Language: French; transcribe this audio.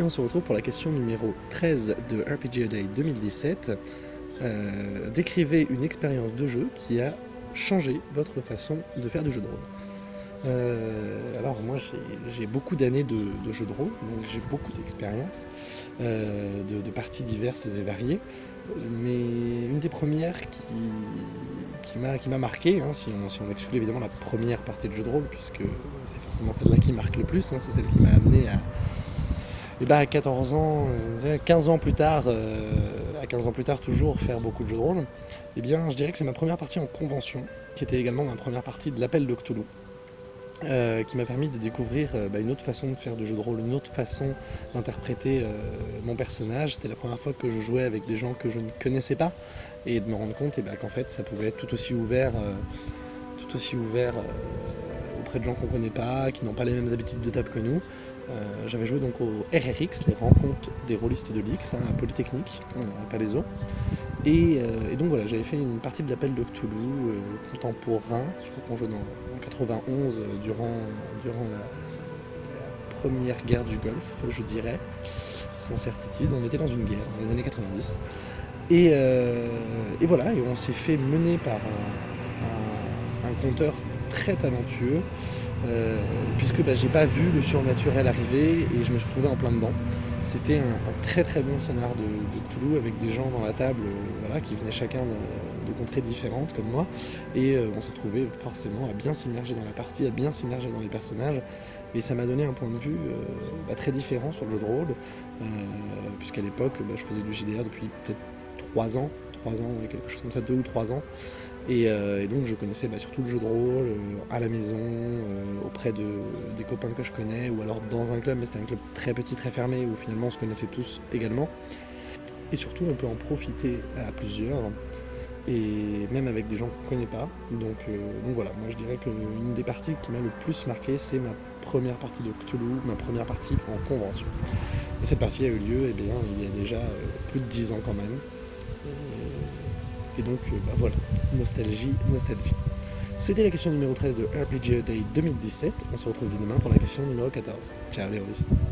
on se retrouve pour la question numéro 13 de RPG Day 2017. Euh, décrivez une expérience de jeu qui a changé votre façon de faire du jeu de rôle. Euh, alors moi j'ai beaucoup d'années de, jeu de rôle, donc j'ai beaucoup d'expérience, euh, de, parties diverses et variées, mais une des premières qui, qui m'a marqué, hein, si, on, exclut évidemment la première partie de jeu de rôle, puisque c'est forcément celle-là qui marque le plus, hein, c'est celle qui m'a amené à, et bah à 14 ans, 15 euh, ans plus tard, à 15 ans plus tard toujours faire beaucoup de jeux de rôle, eh bien je dirais que c'est ma première partie en convention, qui était également ma première partie de l'appel de Cthulhu. Euh, qui m'a permis de découvrir euh, bah, une autre façon de faire de jeu de rôle, une autre façon d'interpréter euh, mon personnage. C'était la première fois que je jouais avec des gens que je ne connaissais pas et de me rendre compte eh ben, qu'en fait ça pouvait être tout aussi ouvert, tout aussi ouvert auprès de gens qu'on ne connaît pas, qui n'ont pas les mêmes habitudes de table que nous. J'avais joué donc au RRX, les rencontres des rôlistes de l'X, hein, à Polytechnique, à Palaiso. Euh, et, donc voilà, j'avais fait une partie de l'appel de Cthulhu euh, contemporain, je crois qu'on jouait en 91 euh, durant, durant la, première guerre du Golfe, je dirais, sans certitude. On était dans une guerre dans les années 90. Et, voilà, et on s'est fait mener par un, conteur très talentueux, puisque bah, j'ai pas vu le surnaturel arriver et je me suis retrouvé en plein dedans. C'était un, très très bon scénar de, Toulouse avec des gens dans la table euh, voilà, qui venaient chacun de, contrées différentes comme moi. Et euh, on s'est retrouvé forcément à bien s'immerger dans la partie, à bien s'immerger dans les personnages. Et ça m'a donné un point de vue euh, bah, très différent sur le jeu de rôle puisqu'à l'époque bah, je faisais du JDR depuis peut-être 3 ans, 3 ans, quelque chose comme ça, 2 ou 3 ans euh, et, donc je connaissais bah, surtout le jeu de rôle euh, à la maison, euh, auprès de, des copains que je connais, ou alors dans un club, mais c'était un club très petit, très fermé, où finalement on se connaissait tous également. Et surtout on peut en profiter à plusieurs, et même avec des gens qu'on ne connaît pas. Donc, donc voilà, moi je dirais qu'une des parties qui m'a le plus marqué, c'est ma première partie de Cthulhu, ma première partie en convention. Et cette partie a eu lieu eh il y a déjà plus de 10 ans quand même. Et donc, euh, bah voilà, nostalgie, nostalgie. C'était la question numéro 13 de RPG Day 2017. On se retrouve demain pour la question numéro 14. Ciao les.